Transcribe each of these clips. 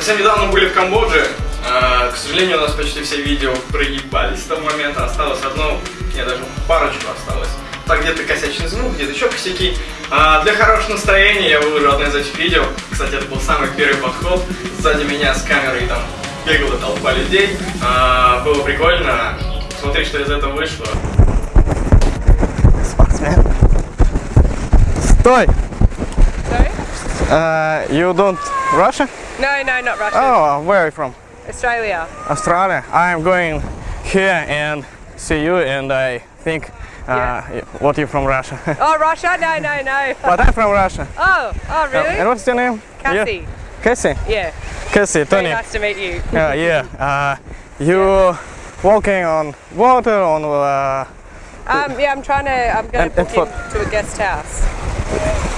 Совсем недавно были в Камбодже. А, К сожалению, у нас почти все видео проебались с того момента. Осталось одно, не, даже парочку осталось. Так где-то косячный звук, где-то еще косяки. А, Для хорошего настроения я выложу одно из этих видео. Кстати, это был самый первый подход. Сзади меня с камерой там бегала толпа людей. А, Было прикольно. Смотри, что из этого вышло. Спортсмен. Стой! Sorry? Uh, you don't Russia? No, no, not Russia. Oh, where are you from? Australia. Australia. I'm going here and see you, and I think uh, what you from Russia. Oh, Russia? No, no, no. but I'm from Russia. Oh, oh, really? And what's your name? Cassie. Yeah. Cassie. Yeah. Cassie. Very Tony. nice to meet you. Uh, yeah. Uh, you walking on water on. Uh, Um, yeah, I'm trying to. I'm going to book for- into a guest house.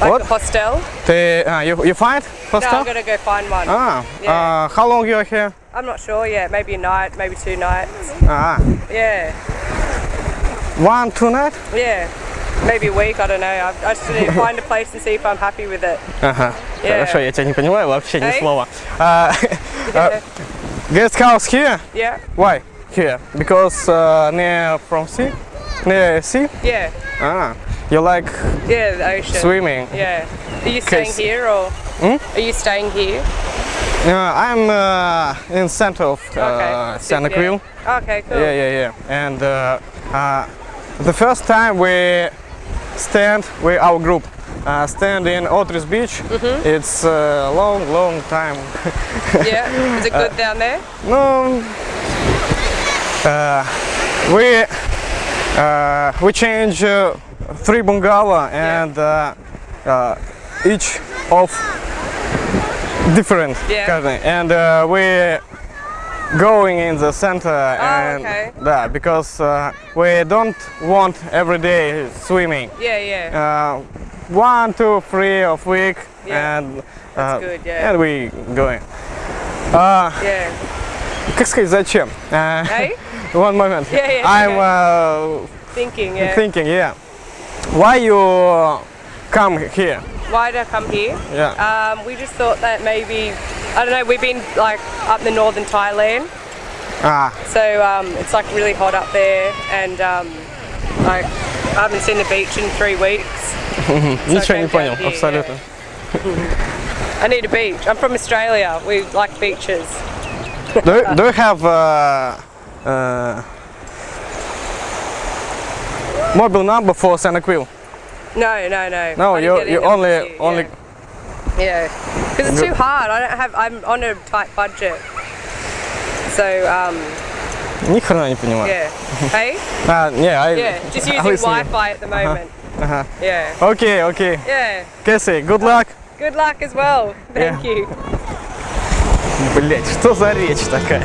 Like What? a hostel. the, uh, you you find No, hostel? I'm going to go find one. Ah. Yeah. Uh, how long you are here? I'm not sure yet. Maybe a night, maybe two nights. Ah. Yeah, One, two night? yeah. Maybe a week. I don't know. I, I just need to find a place and see if I'm happy with it. Ага. Yeah. Хорошо, я тебя не понимаю вообще ни Эй? слова. Uh, Yeah. guest house here? yeah. Why here? Because uh, near from sea? Near sea? Yeah. Ah. You like Yeah. The ocean. swimming? Yeah. Are you staying here or? Hmm? Are you staying here? Uh, I'm uh, in center of uh, Okay. Santa Yeah. Cruz. Okay. Cool. Yeah, yeah, yeah. And uh, uh, the first time we stand with our group uh, stand in Otres Beach. Mm-hmm. It's a long, long time. Yeah. Is it good down there? No, uh, we uh, we change uh, three bungalow and uh, uh, each of different Yeah. kind of- and uh, we going in the center and Oh, okay. yeah, because uh, we don't want every day swimming. Yeah. Yeah. Uh, one, two, three of week Yeah. and That's uh, good, yeah. and we going. Uh, yeah. как сказать, зачем? Uh, Hey. one moment. Yeah, yeah, it's I'm okay. uh, Thinking. Yeah. thinking, yeah. Why you come here? Why did I come here? Yeah. Um, we just thought that maybe I don't know. We've been like up in northern Thailand, Ah, so um, it's like really hot up there, and um, like I haven't seen the beach in three weeks. ничего не came понял, down here, абсолютно. I need a beach. I'm from Australia. We like beaches. Do, you- do you have uh, uh, mobile number for Santa Cruz? No, no, no. No, I didn't you get any you numbers only here, only. Yeah, because it's too hard. I don't have. I'm on a tight budget. So um, Ни хрена не понимаю. yeah. Hey. Ah, yeah, I, Yeah. Just I using listen. Wi-Fi at the moment. Ага. Yeah. Okay, okay. Yeah. Cassie, good luck. Good luck as well. Thank Yeah. you. Блять, что за речь такая?